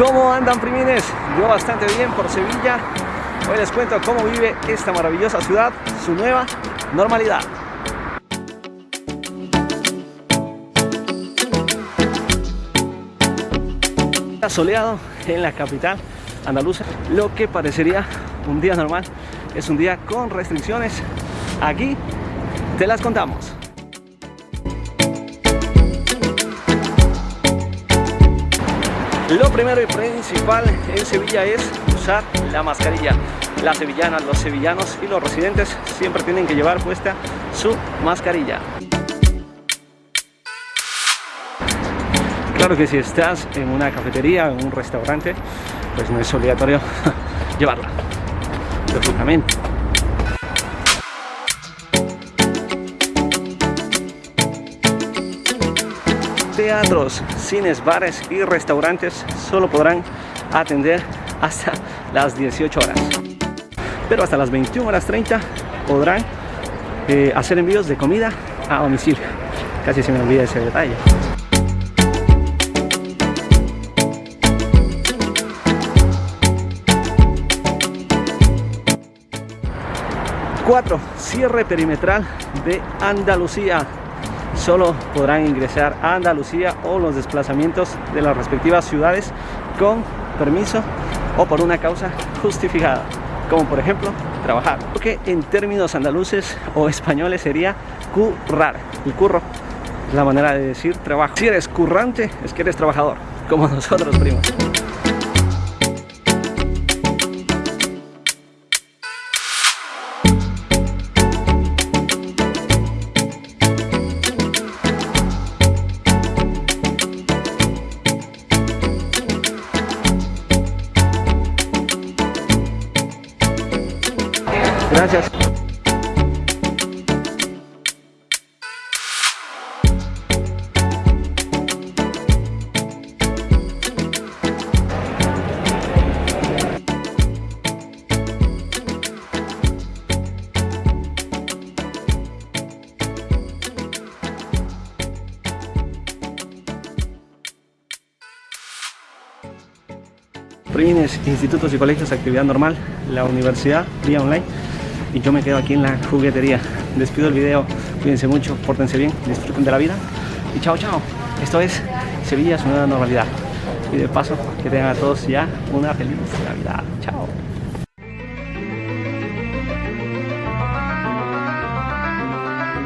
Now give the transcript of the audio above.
¿Cómo andan primines? Yo bastante bien por Sevilla. Hoy les cuento cómo vive esta maravillosa ciudad, su nueva normalidad. Soleado en la capital andaluza, lo que parecería un día normal es un día con restricciones. Aquí te las contamos. Lo primero y principal en Sevilla es usar la mascarilla. Las sevillanas, los sevillanos y los residentes siempre tienen que llevar puesta su mascarilla. Claro que si estás en una cafetería, en un restaurante, pues no es obligatorio llevarla, lógicamente. Teatros, cines, bares y restaurantes solo podrán atender hasta las 18 horas. Pero hasta las 21 horas 30 podrán eh, hacer envíos de comida a domicilio. Casi se me olvida ese detalle. Cuatro, cierre perimetral de Andalucía solo podrán ingresar a Andalucía o los desplazamientos de las respectivas ciudades con permiso o por una causa justificada, como por ejemplo trabajar. Porque en términos andaluces o españoles sería currar. El curro la manera de decir trabajo. Si eres currante, es que eres trabajador, como nosotros primos. Gracias. Institutos y colegios, actividad normal, la universidad, vía online y yo me quedo aquí en la juguetería. Despido el video, cuídense mucho, pórtense bien, disfruten de la vida y chao chao. Esto es Sevilla, su nueva normalidad. Y de paso, que tengan a todos ya una feliz Navidad. Chao.